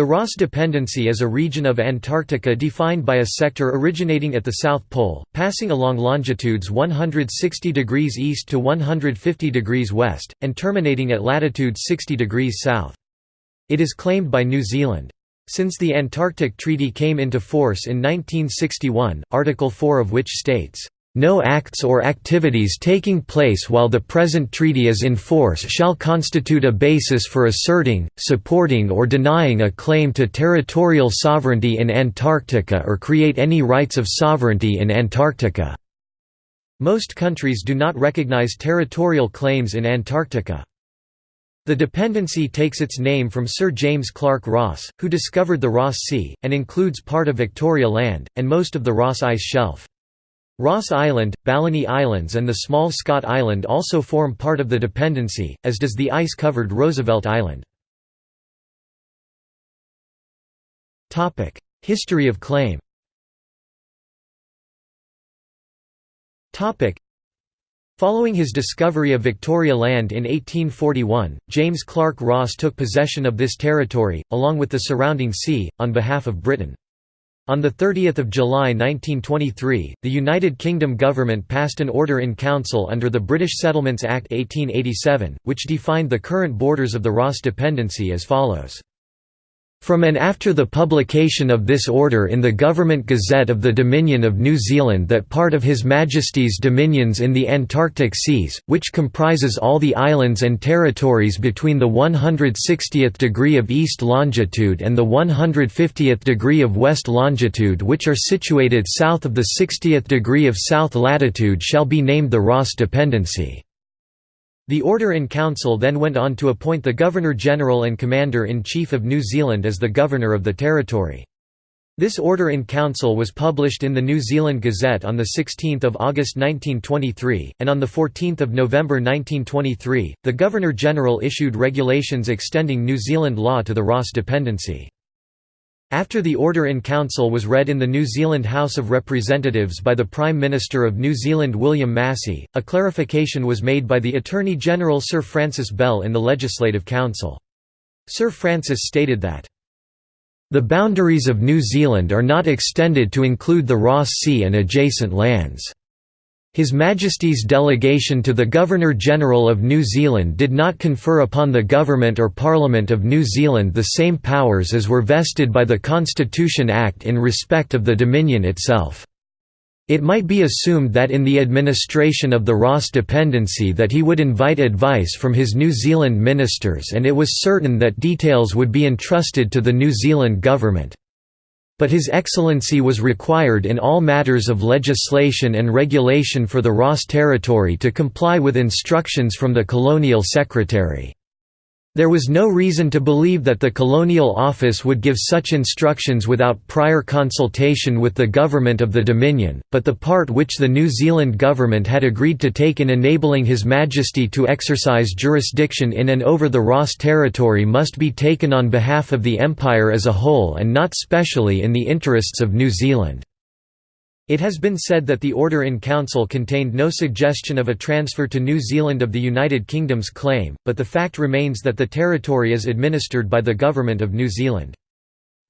The Ross Dependency is a region of Antarctica defined by a sector originating at the South Pole, passing along longitudes 160 degrees east to 150 degrees west, and terminating at latitude 60 degrees south. It is claimed by New Zealand. Since the Antarctic Treaty came into force in 1961, Article 4 of which states, no acts or activities taking place while the present treaty is in force shall constitute a basis for asserting, supporting or denying a claim to territorial sovereignty in Antarctica or create any rights of sovereignty in Antarctica." Most countries do not recognize territorial claims in Antarctica. The dependency takes its name from Sir James Clark Ross, who discovered the Ross Sea, and includes part of Victoria Land, and most of the Ross Ice Shelf. Ross Island, Balleny Islands and the small Scott Island also form part of the dependency, as does the ice-covered Roosevelt Island. History of claim Following his discovery of Victoria Land in 1841, James Clark Ross took possession of this territory, along with the surrounding sea, on behalf of Britain. On 30 July 1923, the United Kingdom government passed an order in council under the British Settlements Act 1887, which defined the current borders of the Ross Dependency as follows. From and after the publication of this order in the Government Gazette of the Dominion of New Zealand that part of His Majesty's dominions in the Antarctic Seas, which comprises all the islands and territories between the 160th degree of east longitude and the 150th degree of west longitude which are situated south of the 60th degree of south latitude shall be named the Ross Dependency. The Order in Council then went on to appoint the Governor-General and Commander-in-Chief of New Zealand as the Governor of the territory. This Order in Council was published in the New Zealand Gazette on 16 August 1923, and on 14 November 1923, the Governor-General issued regulations extending New Zealand law to the Ross Dependency. After the Order in Council was read in the New Zealand House of Representatives by the Prime Minister of New Zealand William Massey, a clarification was made by the Attorney-General Sir Francis Bell in the Legislative Council. Sir Francis stated that, "...the boundaries of New Zealand are not extended to include the Ross Sea and adjacent lands." His Majesty's delegation to the Governor-General of New Zealand did not confer upon the Government or Parliament of New Zealand the same powers as were vested by the Constitution Act in respect of the Dominion itself. It might be assumed that in the administration of the Ross dependency that he would invite advice from his New Zealand ministers and it was certain that details would be entrusted to the New Zealand government but His Excellency was required in all matters of legislation and regulation for the Ross Territory to comply with instructions from the Colonial Secretary. There was no reason to believe that the Colonial Office would give such instructions without prior consultation with the government of the Dominion, but the part which the New Zealand government had agreed to take in enabling His Majesty to exercise jurisdiction in and over the Ross Territory must be taken on behalf of the Empire as a whole and not specially in the interests of New Zealand. It has been said that the Order in Council contained no suggestion of a transfer to New Zealand of the United Kingdom's claim, but the fact remains that the territory is administered by the Government of New Zealand.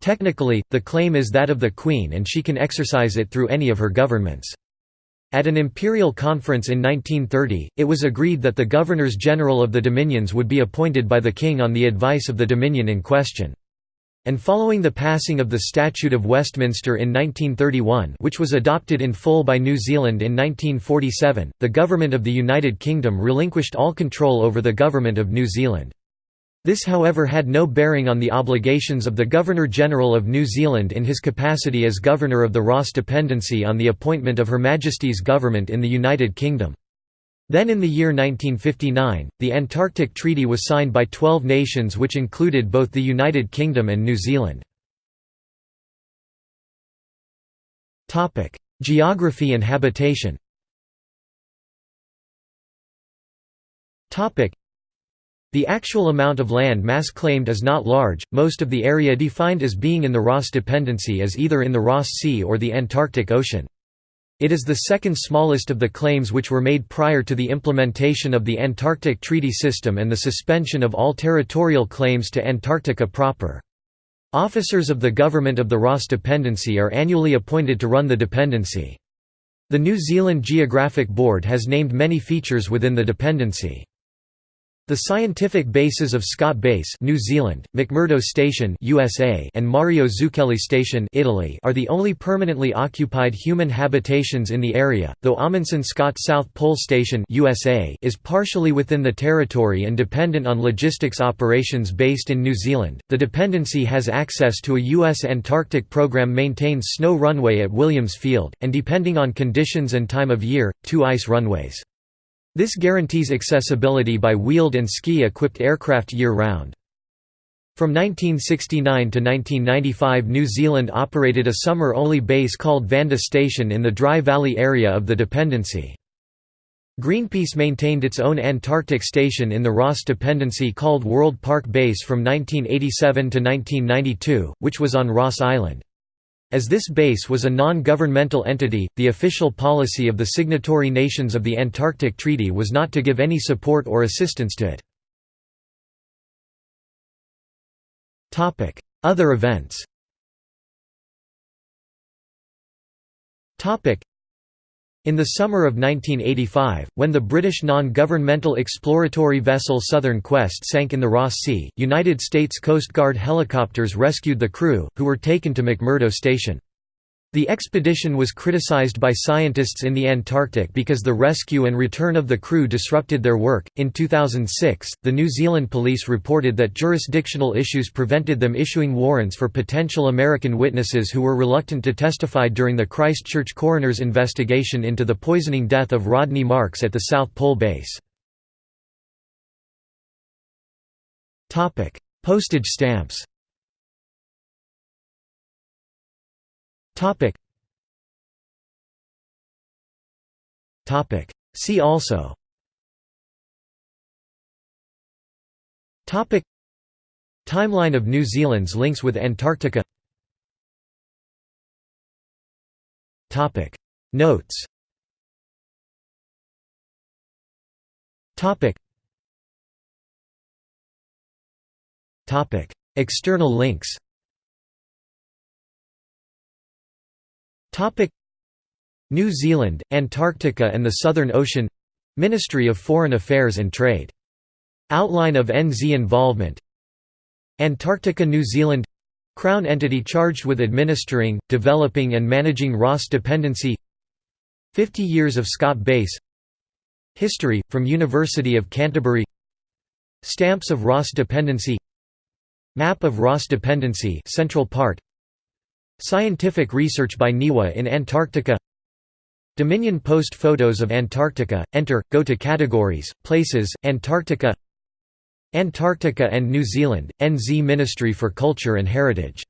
Technically, the claim is that of the Queen and she can exercise it through any of her governments. At an imperial conference in 1930, it was agreed that the Governors-General of the Dominions would be appointed by the King on the advice of the Dominion in question. And following the passing of the Statute of Westminster in 1931 which was adopted in full by New Zealand in 1947, the Government of the United Kingdom relinquished all control over the Government of New Zealand. This however had no bearing on the obligations of the Governor-General of New Zealand in his capacity as Governor of the Ross Dependency on the appointment of Her Majesty's government in the United Kingdom. Then in the year 1959, the Antarctic Treaty was signed by 12 nations which included both the United Kingdom and New Zealand. Geography and habitation the actual amount of land mass claimed is not large, most of the area defined as being in the Ross Dependency is either in the Ross Sea or the Antarctic Ocean. It is the second smallest of the claims which were made prior to the implementation of the Antarctic Treaty System and the suspension of all territorial claims to Antarctica proper. Officers of the government of the Ross Dependency are annually appointed to run the dependency. The New Zealand Geographic Board has named many features within the dependency. The scientific bases of Scott Base New Zealand, McMurdo Station USA and Mario Zucchelli Station Italy are the only permanently occupied human habitations in the area, though Amundsen Scott South Pole Station USA is partially within the territory and dependent on logistics operations based in New Zealand. The dependency has access to a U.S. Antarctic program maintains snow runway at Williams Field, and depending on conditions and time of year, two ice runways. This guarantees accessibility by wheeled and ski-equipped aircraft year-round. From 1969 to 1995 New Zealand operated a summer-only base called Vanda Station in the Dry Valley area of the dependency. Greenpeace maintained its own Antarctic station in the Ross Dependency called World Park Base from 1987 to 1992, which was on Ross Island. As this base was a non-governmental entity, the official policy of the signatory nations of the Antarctic Treaty was not to give any support or assistance to it. Other events in the summer of 1985, when the British non-governmental exploratory vessel Southern Quest sank in the Ross Sea, United States Coast Guard helicopters rescued the crew, who were taken to McMurdo Station. The expedition was criticized by scientists in the Antarctic because the rescue and return of the crew disrupted their work. In 2006, the New Zealand police reported that jurisdictional issues prevented them issuing warrants for potential American witnesses who were reluctant to testify during the Christchurch coroner's investigation into the poisoning death of Rodney Marks at the South Pole Base. Postage stamps See also. Timeline of New Zealand's links with Antarctica. Notes. External links New Zealand, Antarctica and the Southern Ocean. Ministry of Foreign Affairs and Trade. Outline of NZ involvement. Antarctica New Zealand. Crown entity charged with administering, developing and managing Ross dependency. 50 years of Scott Base. History, from University of Canterbury. Stamps of Ross dependency. Map of Ross dependency central part Scientific research by NIWA in Antarctica. Dominion Post photos of Antarctica, enter, go to categories, places, Antarctica. Antarctica and New Zealand, NZ Ministry for Culture and Heritage